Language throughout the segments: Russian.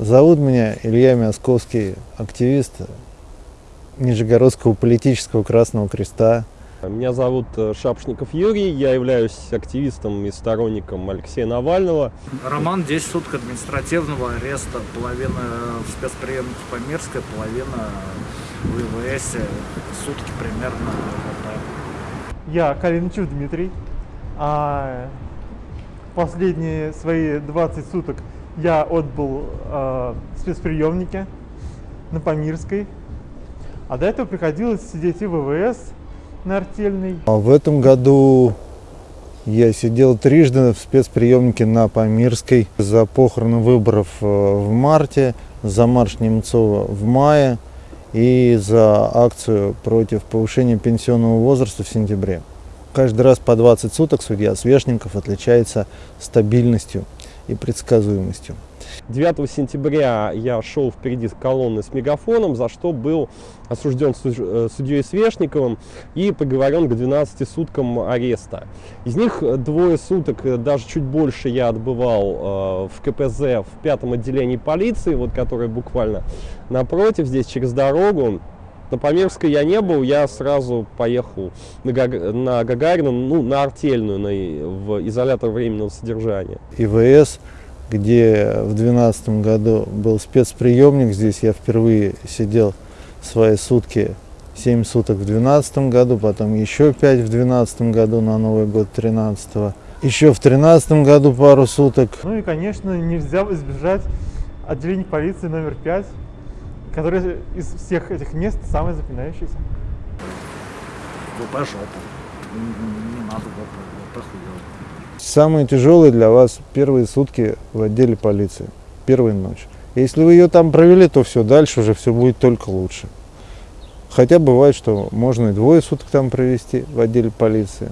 Зовут меня Илья Мясковский, активист Нижегородского политического Красного Креста. Меня зовут э, Шапшников Юрий, я являюсь активистом и сторонником Алексея Навального. Роман 10 суток административного ареста, половина в спецприемнике Памирской, половина в ИВС, сутки примерно. Я Калиничев Дмитрий. А последние свои 20 суток я отбыл э, в спецприемнике на Памирской. А до этого приходилось сидеть и в ВВС на артельной. А в этом году я сидел трижды в спецприемнике на Памирской за похороны выборов э, в марте, за марш Немцова в мае и за акцию против повышения пенсионного возраста в сентябре. Каждый раз по 20 суток судья Свешников отличается стабильностью и предсказуемостью. 9 сентября я шел впереди колонны с мегафоном, за что был осужден э, судьей Свешниковым и приговорен к 12 суткам ареста. Из них двое суток, э, даже чуть больше я отбывал э, в КПЗ в пятом отделении полиции, вот которое буквально напротив, здесь через дорогу. На Памирской я не был, я сразу поехал на, Гаг... на Гагарину, ну, на артельную, на... в изолятор временного содержания. ИВС где в 2012 году был спецприемник. Здесь я впервые сидел свои сутки, 7 суток в 2012 году, потом еще 5 в 2012 году на Новый год 13 -го. Еще в 2013 году пару суток. Ну и, конечно, нельзя избежать отделения полиции номер 5, которое из всех этих мест самое запинающееся. ВП жопа. Не надо хуёво. Самые тяжелые для вас первые сутки в отделе полиции, первая ночь. Если вы ее там провели, то все, дальше уже все будет только лучше. Хотя бывает, что можно и двое суток там провести в отделе полиции.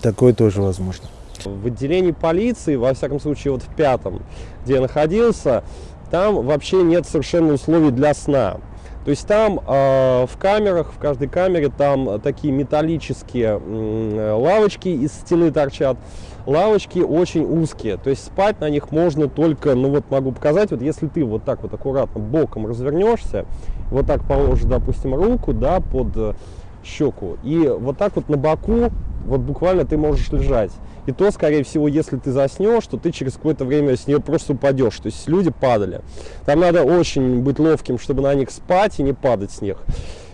Такое тоже возможно. В отделении полиции, во всяком случае, вот в пятом, где я находился, там вообще нет совершенно условий для сна. То есть там э, в камерах, в каждой камере там такие металлические э, лавочки из стены торчат. Лавочки очень узкие, то есть спать на них можно только, ну вот могу показать, вот если ты вот так вот аккуратно боком развернешься, вот так положишь, допустим, руку, да, под щеку, и вот так вот на боку, вот буквально ты можешь лежать. И то, скорее всего, если ты заснешь, то ты через какое-то время с нее просто упадешь. То есть люди падали. Там надо очень быть ловким, чтобы на них спать и не падать с них.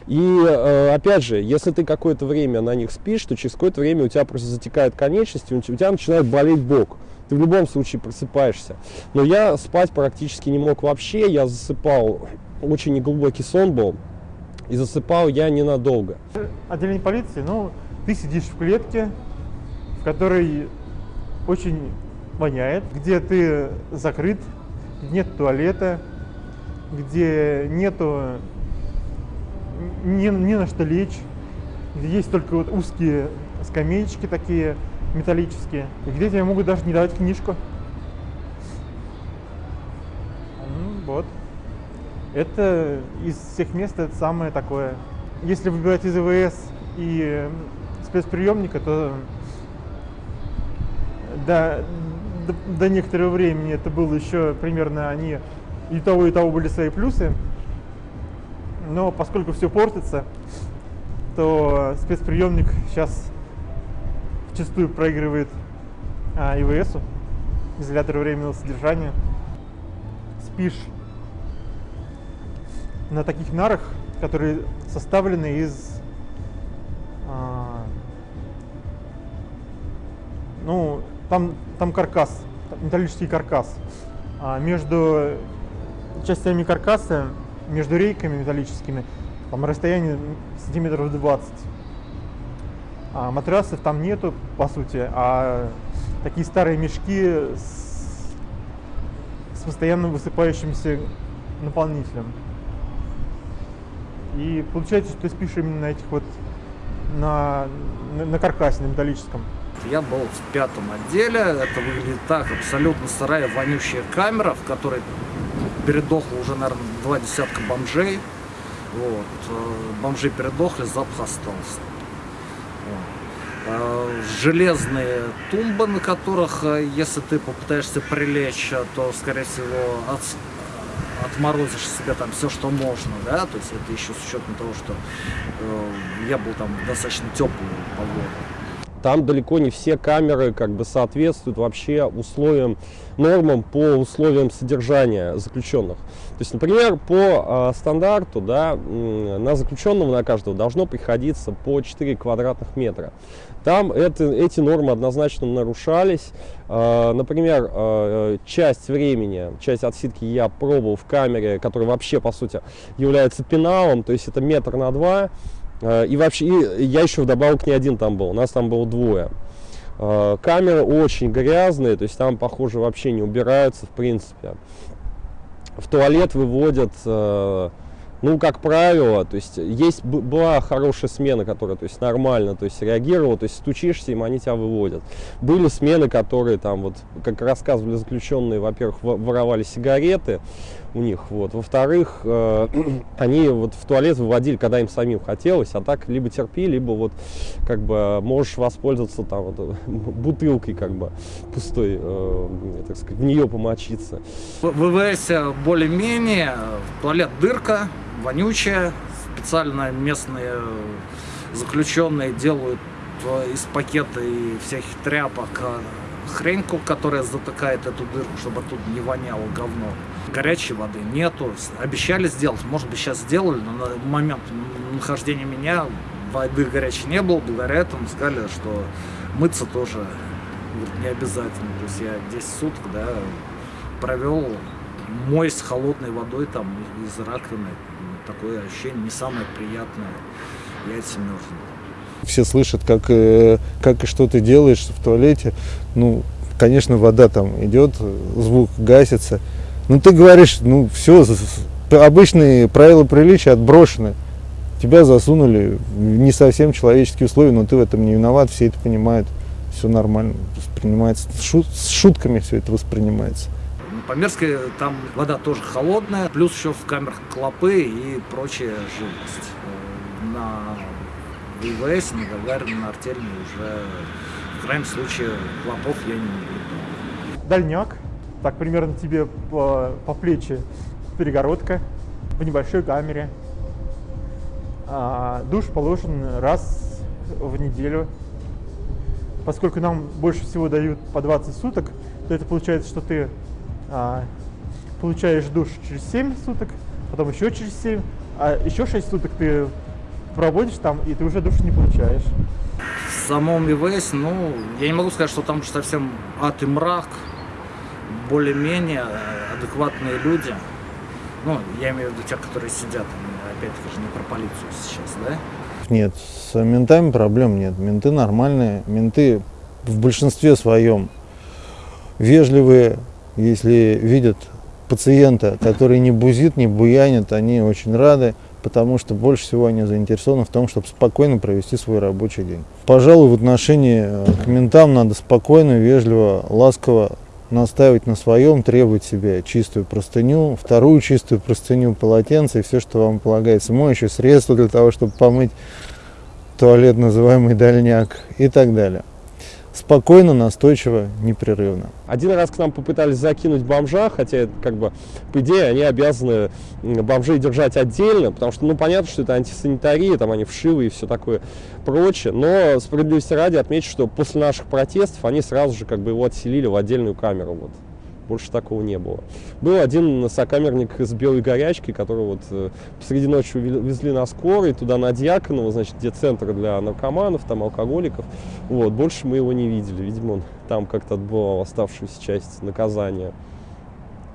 И э, опять же, если ты какое-то время на них спишь, то через какое-то время у тебя просто затекает конечности, у тебя начинает болеть бок. Ты в любом случае просыпаешься. Но я спать практически не мог вообще. Я засыпал, очень неглубокий сон был. И засыпал я ненадолго. Отделение полиции, ну, ты сидишь в клетке, в которой очень воняет, где ты закрыт, нет туалета, где нету ни, ни на что лечь, где есть только вот узкие скамеечки такие металлические, где тебе могут даже не давать книжку. Ну, вот. Это из всех мест это самое такое. Если выбирать из ИВС и спецприемника, то до, до, до некоторого времени это было еще примерно они и того, и того были свои плюсы. Но поскольку все портится, то спецприемник сейчас зачастую проигрывает а, ИВСу, изолятор временного содержания. Спишь на таких нарах, которые составлены из а, ну, там, там каркас, металлический каркас. А между частями каркаса, между рейками металлическими, там расстояние сантиметров 20. А матрасов там нету, по сути, а такие старые мешки с, с постоянно высыпающимся наполнителем. И получается, что ты спишь именно на этих вот, на, на, на каркасе, на металлическом. Я был в пятом отделе, это выглядит так, абсолютно сырая, вонющая камера, в которой передохло уже, наверное, два десятка бомжей. Вот. Э, бомжи передохли, запах остался. Э, железные тумбы, на которых, э, если ты попытаешься прилечь, то, скорее всего, от, отморозишь себе там все, что можно, да, то есть это еще с учетом того, что э, я был там достаточно теплую погоду. Там далеко не все камеры как бы соответствуют вообще условиям, нормам по условиям содержания заключенных. То есть, например, по э, стандарту да, на заключенного на каждого должно приходиться по 4 квадратных метра. Там это, эти нормы однозначно нарушались. Э, например, э, часть времени, часть отсидки я пробовал в камере, которая вообще, по сути, является пеналом, то есть это метр на два. Э, и вообще, и я еще вдобавок не один там был, у нас там было двое. Э, камеры очень грязные, то есть там, похоже, вообще не убираются, в принципе. В туалет выводят э, ну, как правило, то есть есть была хорошая смена, которая, то есть нормально, то есть реагировала, то есть стучишься, им они тебя выводят. Были смены, которые там вот, как рассказывали заключенные, во-первых, воровали сигареты у них, вот, во-вторых, э, они вот в туалет выводили, когда им самим хотелось, а так либо терпи, либо вот как бы можешь воспользоваться там вот, бутылкой как бы пустой, э, так сказать, в нее помочиться. В ВВС более-менее, туалет дырка, вонючая. Специально местные заключенные делают э, из пакета и всяких тряпок э, хреньку, которая затыкает эту дырку, чтобы тут не воняло говно. Горячей воды нету. Обещали сделать, может быть сейчас сделали, но на момент нахождения меня воды горячей не было. Благодаря этому сказали, что мыться тоже говорит, не обязательно. То есть я 10 суток да, провел мой с холодной водой там из раковины такое ощущение не самое приятное. Яйца мерзнут. Все слышат, как, э, как и что ты делаешь в туалете. Ну, конечно, вода там идет, звук гасится. Ну, ты говоришь, ну, все, обычные правила приличия отброшены. Тебя засунули в не совсем человеческие условия, но ты в этом не виноват, все это понимают, все нормально воспринимается. С шутками все это воспринимается. Померской там вода тоже холодная, плюс еще в камерах клопы и прочая живность. Э, на ВВС, на Гагарина, на Артельной уже в крайнем случае клопов я не наблюдал. Дальняк, так примерно тебе по, по плечи перегородка в небольшой камере. А, душ положен раз в неделю. Поскольку нам больше всего дают по 20 суток, то это получается, что ты а, получаешь душ через 7 суток, потом еще через 7, а еще 6 суток ты проводишь там, и ты уже душ не получаешь. В самом ИВС, ну, я не могу сказать, что там совсем ад и мрак, более-менее э, адекватные люди. Ну, я имею в виду тех, которые сидят, опять-таки же не про полицию сейчас, да? Нет, с ментами проблем нет. Менты нормальные, менты в большинстве своем вежливые, если видят пациента, который не бузит, не буянит, они очень рады, потому что больше всего они заинтересованы в том, чтобы спокойно провести свой рабочий день. Пожалуй, в отношении э, к ментам надо спокойно, вежливо, ласково настаивать на своем, требовать себе чистую простыню, вторую чистую простыню, полотенце и все, что вам полагается, моющее средство для того, чтобы помыть туалет, называемый дальняк и так далее спокойно, настойчиво, непрерывно. Один раз к нам попытались закинуть бомжа, хотя, как бы, по идее, они обязаны бомжей держать отдельно, потому что, ну, понятно, что это антисанитария, там они вшивы и все такое прочее, но справедливости ради отмечу, что после наших протестов они сразу же, как бы, его отселили в отдельную камеру, вот. Больше такого не было. Был один сокамерник с белой горячкой, которого вот э, посреди ночи везли на скорой, туда на Дьяконова, значит, где центр для наркоманов, там алкоголиков. Вот, больше мы его не видели. Видимо, он там как-то отбывал оставшуюся часть наказания.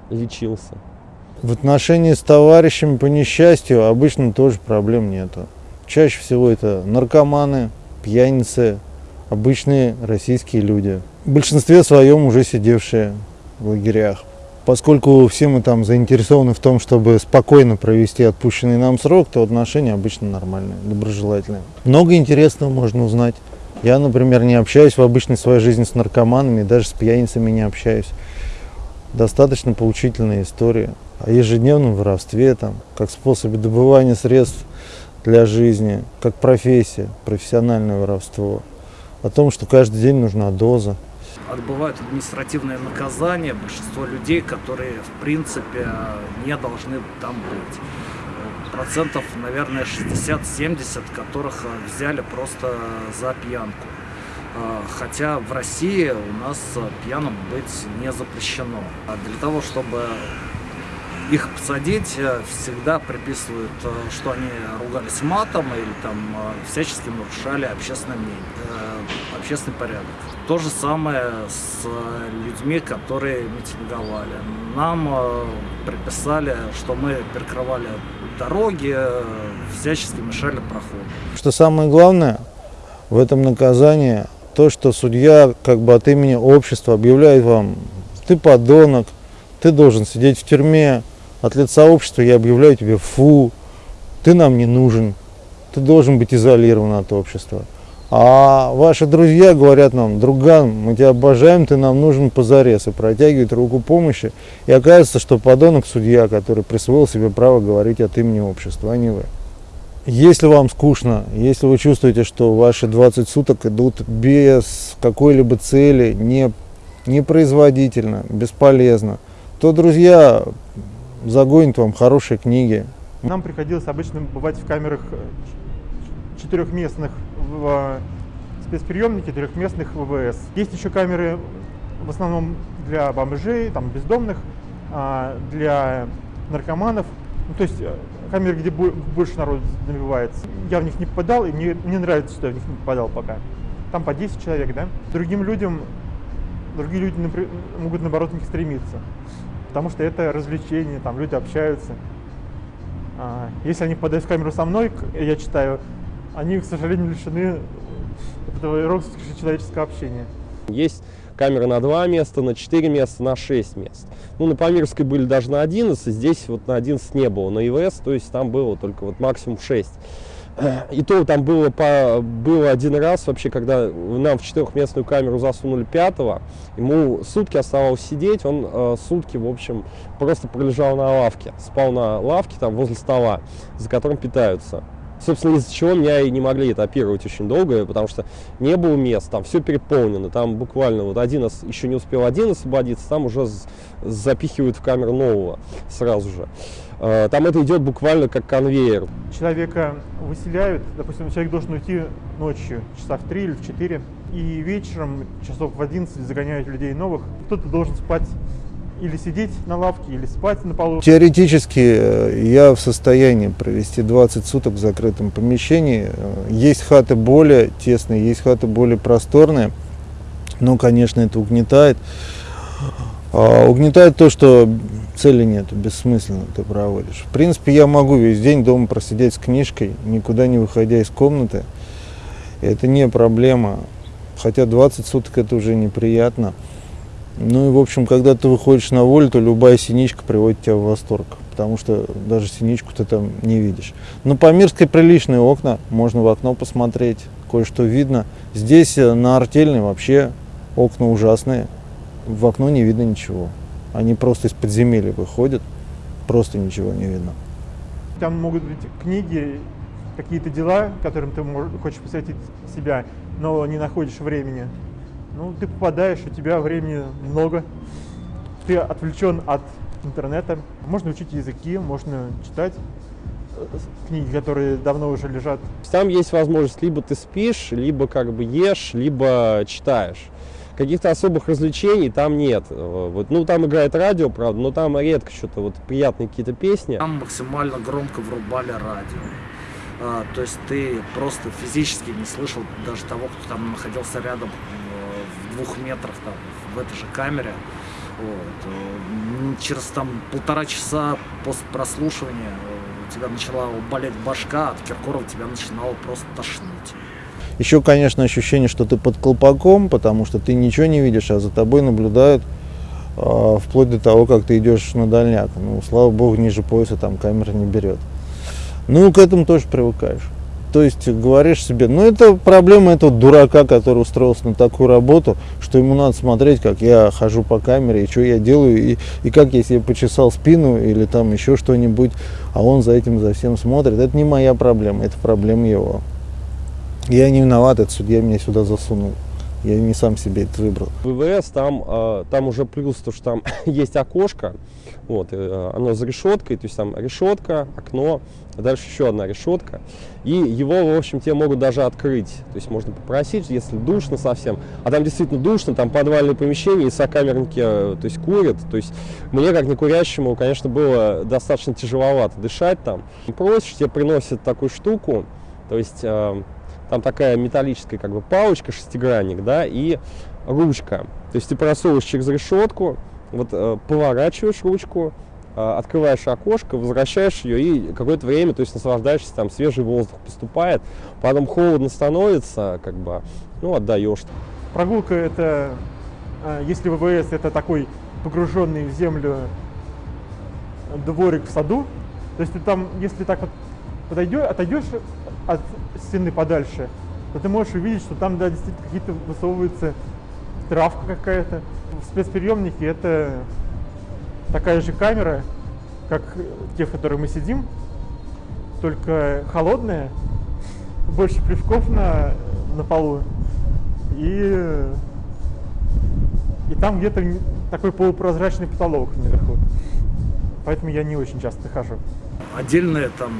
Лечился. В отношении с товарищами по несчастью обычно тоже проблем нету. Чаще всего это наркоманы, пьяницы, обычные российские люди. В большинстве своем уже сидевшие в лагерях. Поскольку все мы там заинтересованы в том, чтобы спокойно провести отпущенный нам срок, то отношения обычно нормальные, доброжелательные. Много интересного можно узнать. Я, например, не общаюсь в обычной своей жизни с наркоманами, даже с пьяницами не общаюсь. Достаточно поучительная история о ежедневном воровстве, там, как способе добывания средств для жизни, как профессия, профессиональное воровство, о том, что каждый день нужна доза, Отбывают административное наказание большинство людей, которые в принципе не должны там быть. Процентов, наверное, 60-70, которых взяли просто за пьянку. А, Хотя в России у нас пьяным быть не запрещено. А для того, чтобы их посадить, всегда приписывают, э, что они ругались матом или там э, всячески нарушали общественное мнение, э, общественный порядок. То же самое с людьми, которые митинговали. Нам э, приписали, что мы перекрывали дороги, э, всячески мешали проходу. Что самое главное в этом наказании, то, что судья как бы от имени общества объявляет вам, ты подонок, ты должен сидеть в тюрьме, от лица общества я объявляю тебе фу, ты нам не нужен, ты должен быть изолирован от общества. А ваши друзья говорят нам, друган, мы тебя обожаем, ты нам нужен позарез, и протягивают руку помощи. И оказывается, что подонок судья, который присвоил себе право говорить от имени общества, а не вы. Если вам скучно, если вы чувствуете, что ваши 20 суток идут без какой-либо цели, не, непроизводительно, бесполезно, то, друзья, загонят вам хорошие книги. Нам приходилось обычно бывать в камерах э, четырехместных в э, спецприемнике, трехместных ВВС. Есть еще камеры в основном для бомжей, там, бездомных, а, для наркоманов. Ну, то есть э, камеры, где бо- больше народу набивается. Я в них не попадал, и мне, мне нравится, что я в них не попадал пока. Там по 10 человек, да? Другим людям, другие люди могут, наоборот, в них стремиться. Потому что это развлечение, там люди общаются. А, Если они попадают в камеру со мной, к- я читаю, они, к сожалению, лишены этого роскоши человеческого общения. Есть камеры на 2 места, на 4 места, на 6 мест. Ну, на Памирской были даже на 11, здесь вот на 11 не было. На ИВС, то есть там было только вот максимум 6. И то там было, по, было один раз вообще, когда нам в четырехместную камеру засунули пятого, ему сутки оставалось сидеть, он э, сутки, в общем, просто пролежал на лавке, спал на лавке там возле стола, за которым питаются. Собственно, из-за чего меня и не могли этапировать очень долго, потому что не было мест, там все переполнено, там буквально вот один еще не успел один освободиться, там уже запихивают в камеру нового сразу же. Э, Там это идет буквально как конвейер. Человека выселяют, допустим, человек должен уйти ночью, часа в 3 или в 4, и вечером, часов в 11, загоняют людей новых. Кто-то должен спать или сидеть на лавке, или спать на полу. Теоретически э, я в состоянии провести 20 суток в закрытом помещении. Э, Есть хаты более тесные, есть хаты более просторные, но, конечно, это угнетает. А, Угнетает то, что цели нет, бессмысленно ты проводишь. В принципе, я могу весь день дома просидеть с книжкой, никуда не выходя из комнаты. Это не проблема. Хотя 20 суток это уже неприятно. Ну и, в общем, когда ты выходишь на волю, то любая синичка приводит тебя в восторг, потому что даже синичку ты там не видишь. Но по Мирской приличные окна, можно в окно посмотреть, кое-что видно. Здесь э, на Артельной вообще окна ужасные, в окно не видно ничего. Они просто из подземелья выходят, просто ничего не видно. Там могут быть книги, какие-то дела, которым ты хочешь посвятить себя, но не находишь времени. Ну, ты попадаешь, у тебя времени много, ты отвлечен от интернета. Можно учить языки, можно читать э, книги, которые давно уже лежат. Там есть возможность, либо ты спишь, либо как бы ешь, либо читаешь. Каких-то особых развлечений там нет. Э, Вот, ну, там играет радио, правда, но там редко что-то, вот приятные какие-то песни. Там максимально громко врубали радио. А, то есть ты просто физически не слышал даже того, кто там находился рядом двух метрах там, в этой же камере. Вот. Э, Через там полтора часа после прослушивания э, у тебя начала болеть башка, от Киркорова тебя начинало просто тошнить. Еще, конечно, ощущение, что ты под колпаком, потому что ты ничего не видишь, а за тобой наблюдают а, вплоть до того, как ты идешь на дальняк. Ну, слава богу, ниже пояса там камера не берет. Ну, к этому тоже привыкаешь. То есть говоришь себе, ну это проблема этого дурака, который устроился на такую работу, что ему надо смотреть, как я хожу по камере, и что я делаю, и, и как я себе почесал спину или там еще что-нибудь, а он за этим за всем смотрит. Это не моя проблема, это проблема его. Я не виноват, этот судья меня сюда засунул. Я не сам себе это выбрал. ВВС там, э, там уже плюс то, что там есть окошко, вот, э, оно за решеткой, то есть там решетка, окно, а дальше еще одна решетка. И его, в общем, тебе могут даже открыть. То есть можно попросить, если душно совсем. А там действительно душно, там подвальное помещение, и сокамерники, э, то есть курят. То есть мне, как не курящему, конечно, было достаточно тяжеловато дышать там. Просишь, тебе приносят такую штуку, то есть там такая металлическая как бы палочка, шестигранник, да, и ручка. То есть ты просовываешь через решетку, вот э, поворачиваешь ручку, э, открываешь окошко, возвращаешь ее и какое-то время, то есть наслаждаешься, там свежий воздух поступает, потом холодно становится, как бы, ну, отдаешь. Прогулка это, э, если ВВС это такой погруженный в землю дворик в саду, то есть ты там, если так вот подойдешь, отойдешь от стены подальше, то ты можешь увидеть, что там, да, действительно какие-то высовываются травка какая-то. В спецприемнике это такая же камера, как те, в которых мы сидим, только холодная, больше плевков на, на полу. И, и там где-то такой полупрозрачный потолок наверху. Поэтому я не очень часто хожу. Отдельная там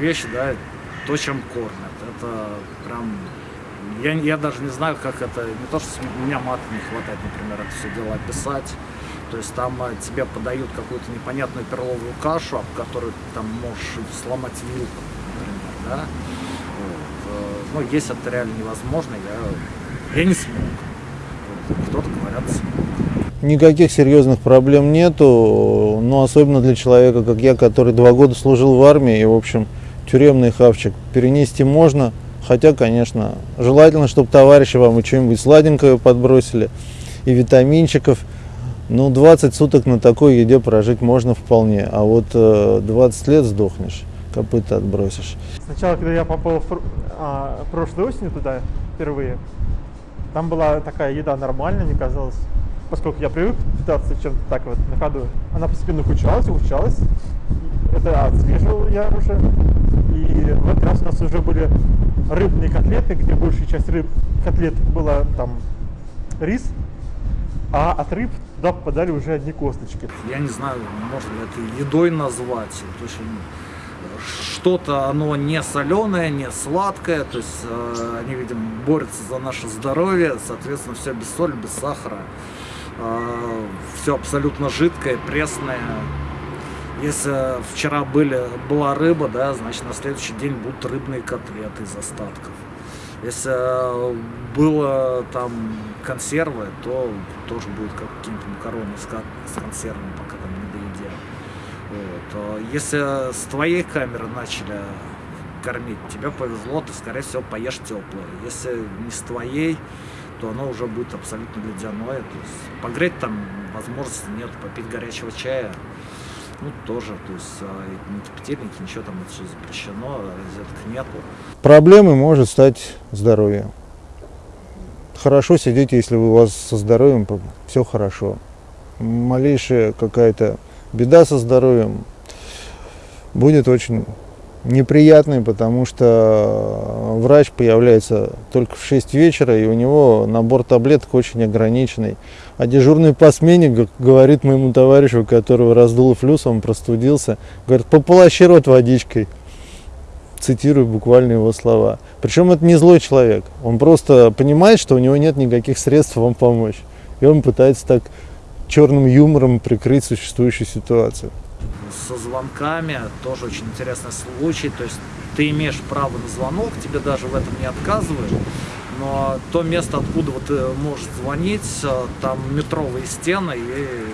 вещь, да, то, чем кормят. Это прям я, я даже не знаю, как это, не то, что у меня мата не хватает, например, это все дело описать. То есть там а, тебе подают какую-то непонятную перловую кашу, об которой там можешь сломать вилку, например, да. Вот. Э, ну, есть это реально невозможно, я, я не смог. Кто-то говорят, смог. Никаких серьезных проблем нету, но особенно для человека, как я, который два года служил в армии, и, в общем, тюремный хавчик перенести можно – Хотя, конечно, желательно, чтобы товарищи вам и что-нибудь сладенькое подбросили, и витаминчиков. Ну, 20 суток на такой еде прожить можно вполне, а вот э, 20 лет сдохнешь, копыта отбросишь. Сначала, когда я попал в, а, прошлой осенью туда впервые, там была такая еда нормальная, мне казалось, поскольку я привык питаться чем-то так вот на ходу. Она постепенно ухудшалась, ухудшалась. Это отслеживал я уже. И в этот раз у нас уже были рыбные котлеты, где большая часть рыб, котлет была там рис, а от рыб туда попадали уже одни косточки. Я не знаю, можно ли это едой назвать. То есть что-то оно не соленое, не сладкое, то есть э, они, видимо, борются за наше здоровье, соответственно, все без соли, без сахара, все абсолютно жидкое, пресное. Если вчера были, была рыба, да, значит на следующий день будут рыбные котлеты из остатков. Если было там консервы, то тоже будет какие-то макароны с, консервами, пока там не доедят. Вот. Если с твоей камеры начали кормить, тебе повезло, ты, скорее всего, поешь теплое. Если не с твоей, то оно уже будет абсолютно ледяное. То есть погреть там возможности нет, попить горячего чая ну, тоже, то есть а, ни петельники, ничего там это все запрещено, розеток нету. Проблемой может стать здоровье. Хорошо сидеть, если у вас со здоровьем все хорошо. Малейшая какая-то беда со здоровьем будет очень неприятный, потому что врач появляется только в 6 вечера, и у него набор таблеток очень ограниченный. А дежурный по смене говорит моему товарищу, которого раздуло флюс, он простудился, говорит, пополощи рот водичкой. Цитирую буквально его слова. Причем это не злой человек, он просто понимает, что у него нет никаких средств вам помочь. И он пытается так черным юмором прикрыть существующую ситуацию со звонками, тоже очень интересный случай, то есть ты имеешь право на звонок, тебе даже в этом не отказывают, но то место, откуда вот ты можешь звонить, э, там метровые стены, и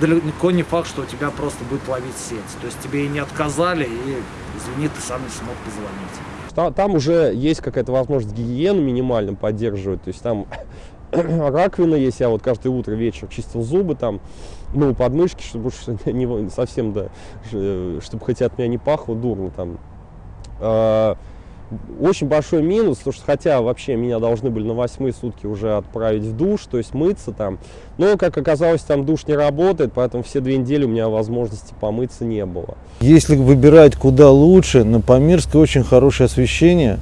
далеко не факт, что у тебя просто будет ловить сеть, то есть тебе и не отказали, и извини, ты сам не смог позвонить. Там уже есть какая-то возможность гигиену минимально поддерживать, то есть там раковина есть, я вот каждое утро, вечер чистил зубы там, мыл подмышки, чтобы не, совсем, да, чтобы хотя от меня не пахло дурно там. А, очень большой минус, потому что хотя вообще меня должны были на восьмые сутки уже отправить в душ, то есть мыться там, но, как оказалось, там душ не работает, поэтому все две недели у меня возможности помыться не было. Если выбирать куда лучше, на Памирской очень хорошее освещение,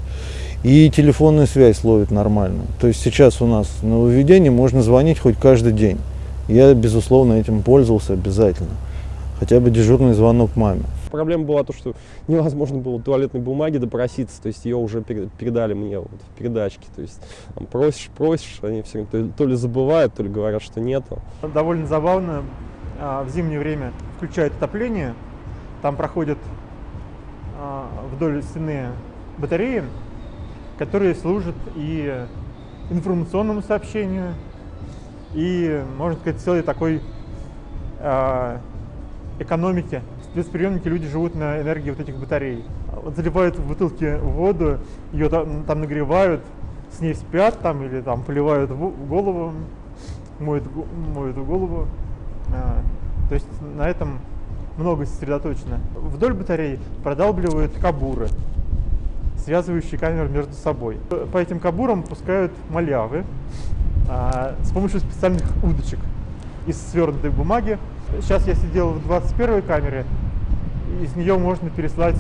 И телефонную связь ловит нормально. То есть сейчас у нас на выведении можно звонить хоть каждый день. Я, безусловно, этим пользовался обязательно. Хотя бы дежурный звонок маме. Проблема была то, что невозможно было туалетной бумаги допроситься, то есть ее уже передали мне вот в передачке. То есть там, просишь, просишь, они все то, то ли забывают, то ли говорят, что нету. Довольно забавно, а, в зимнее время включают отопление, там проходят а, вдоль стены батареи, которые служат и информационному сообщению, и, можно сказать, целой такой э, экономике. В спецприемнике люди живут на энергии вот этих батарей. Вот заливают в бутылки воду, ее там, там нагревают, с ней спят там или там поливают в голову, моют, моют голову. А, то есть на этом много сосредоточено. Вдоль батарей продалбливают кабуры связывающие камеры между собой. По этим кабурам пускают малявы а, с помощью специальных удочек из свернутой бумаги. Сейчас я сидел в 21 камере, из нее можно переслать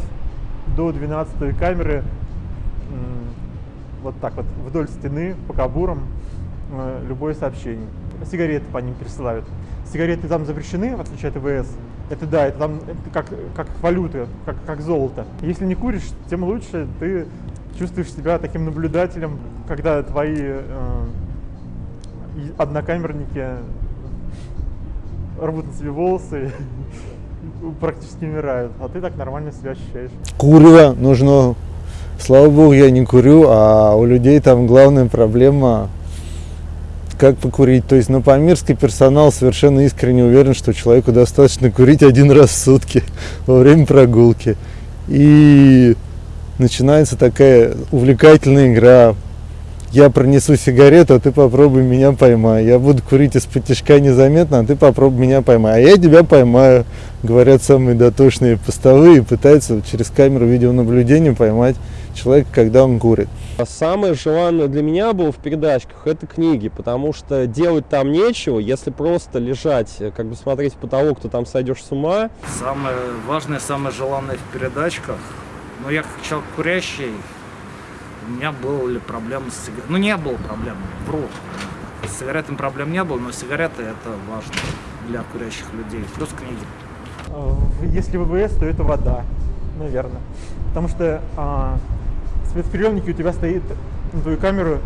до 12 камеры вот так вот вдоль стены по кабурам э, любое сообщение. Сигареты по ним пересылают. Сигареты там запрещены, в отличие от ВС. Это да, это там это как, как валюта, как, как золото. Если не куришь, тем лучше ты чувствуешь себя таким наблюдателем, когда твои э, однокамерники рвут на себе волосы практически умирают, а ты так нормально себя ощущаешь. Курва нужно. Слава богу, я не курю, а у людей там главная проблема как покурить. То есть на Памирский персонал совершенно искренне уверен, что человеку достаточно курить один раз в сутки во время прогулки. И начинается такая увлекательная игра. Я пронесу сигарету, а ты попробуй меня поймай. Я буду курить из-под тяжка незаметно, а ты попробуй меня поймай. А я тебя поймаю, говорят самые дотошные постовые, пытаются через камеру видеонаблюдения поймать человека, когда он курит. Самое желанное для меня было в передачках это книги, потому что делать там нечего, если просто лежать, как бы смотреть в потолок, то там сойдешь с ума. Самое важное, самое желанное в передачках, ну я как человек курящий, у меня было ли проблемы с сигаретами? Ну не было проблем, вру. С сигаретами проблем не было, но сигареты это важно для курящих людей, плюс книги. А, если ВВС, то это вода, наверное. Потому что а, спецприемнике у тебя стоит на твою камеру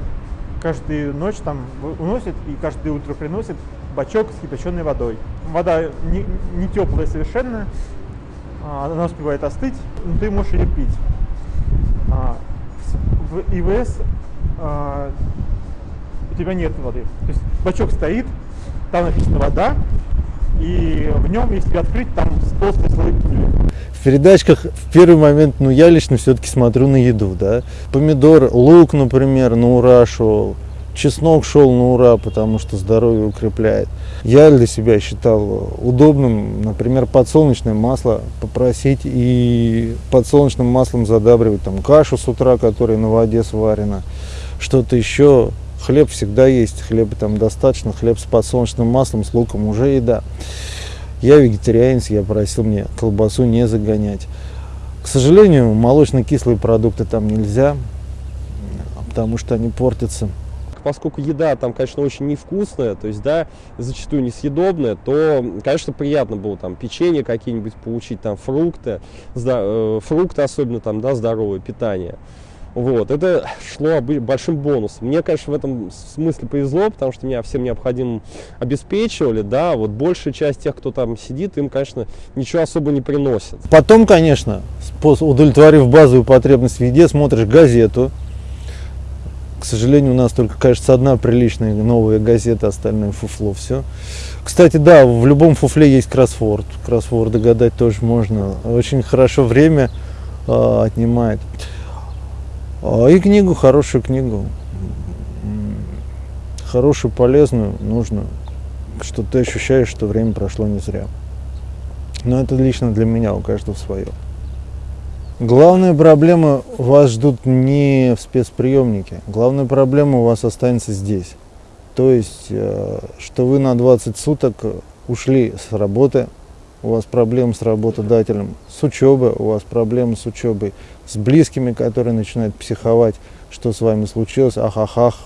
каждую ночь там уносит и каждое утро приносит бачок с кипяченой водой. Вода не, не теплая совершенно, а, она успевает остыть, но ты можешь ее пить. В ИВС а, у тебя нет воды. То есть бачок стоит, там написано вода, и в нем, если открыть, там толстый слой пыли в передачках в первый момент, ну, я лично все-таки смотрю на еду, да. Помидор, лук, например, на ура. Чеснок шел на ура, потому что здоровье укрепляет. Я для себя считал удобным, например, подсолнечное масло попросить и подсолнечным маслом задабривать там кашу с утра, которая на воде сварена, что-то еще. Хлеб всегда есть, хлеба там достаточно, хлеб с подсолнечным маслом, с луком уже еда. Я вегетарианец, я просил мне колбасу не загонять. К сожалению, молочно-кислые продукты там нельзя, потому что они портятся. Поскольку еда там, конечно, очень невкусная, то есть, да, зачастую несъедобная, то, конечно, приятно было там печенье какие-нибудь получить, там фрукты, э, фрукты особенно там, да, здоровое питание. Вот, это шло большим бонусом. Мне, конечно, в этом смысле повезло, потому что меня всем необходимым обеспечивали, да, вот большая часть тех, кто там сидит, им, конечно, ничего особо не приносит. Потом, конечно, удовлетворив базовую потребность в еде, смотришь газету. К сожалению, у нас только, кажется, одна приличная новая газета, остальное фуфло, все. Кстати, да, в любом фуфле есть кроссворд. Кроссворд догадать тоже можно. Очень хорошо время э, отнимает. А, и книгу, хорошую книгу. Хорошую, полезную, нужную. Что ты ощущаешь, что время прошло не зря. Но это лично для меня, у каждого свое. Главная проблема вас ждут не в спецприемнике. Главная проблема у вас останется здесь. То есть, э, что вы на 20 суток ушли с работы, у вас проблемы с работодателем, с учебой, у вас проблемы с учебой, с близкими, которые начинают психовать, что с вами случилось, ах-ах-ах,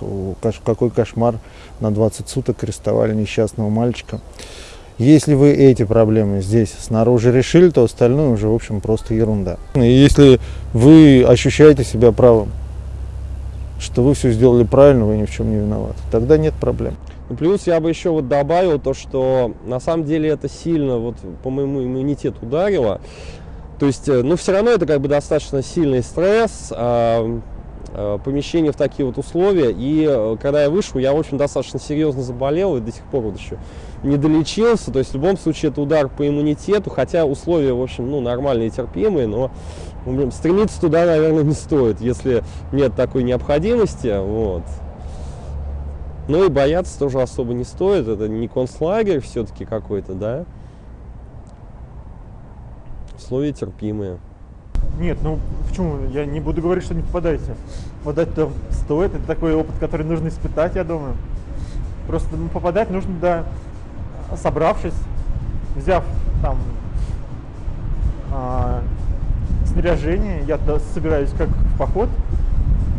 какой кошмар, на 20 суток арестовали несчастного мальчика. Если вы эти проблемы здесь снаружи решили, то остальное уже, в общем, просто ерунда. Если вы ощущаете себя правым, что вы все сделали правильно, вы ни в чем не виноваты, тогда нет проблем. Плюс я бы еще вот добавил то, что на самом деле это сильно вот по моему иммунитету ударило. То есть, э, ну, все равно это как бы достаточно сильный стресс, э, помещение в такие вот условия. И э, когда я вышел, я, в общем, достаточно серьезно заболел и до сих пор вот еще не долечился. То есть, в любом случае, это удар по иммунитету, хотя условия, в общем, ну, нормальные, терпимые, но ну, стремиться туда, наверное, не стоит, если нет такой необходимости. Вот. Ну и бояться тоже особо не стоит. Это не концлагерь все-таки какой-то, да? Условия терпимые. Нет, ну почему? Я не буду говорить, что не попадайте. Попадать туда стоит. Это такой опыт, который нужно испытать, я думаю. Просто ну, попадать нужно, да, собравшись, взяв там а, снаряжение. Я собираюсь как в поход.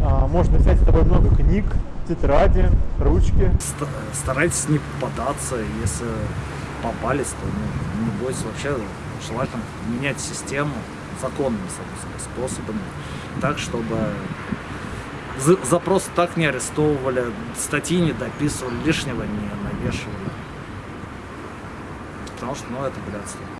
А, можно взять с собой много книг, тетради, ручки. Старайтесь не попадаться, если попались, то ну, не бойтесь вообще, желательно менять систему законными способами, так, чтобы за, за просто так не арестовывали, статьи не дописывали, лишнего не навешивали. Потому что, ну, это блядство.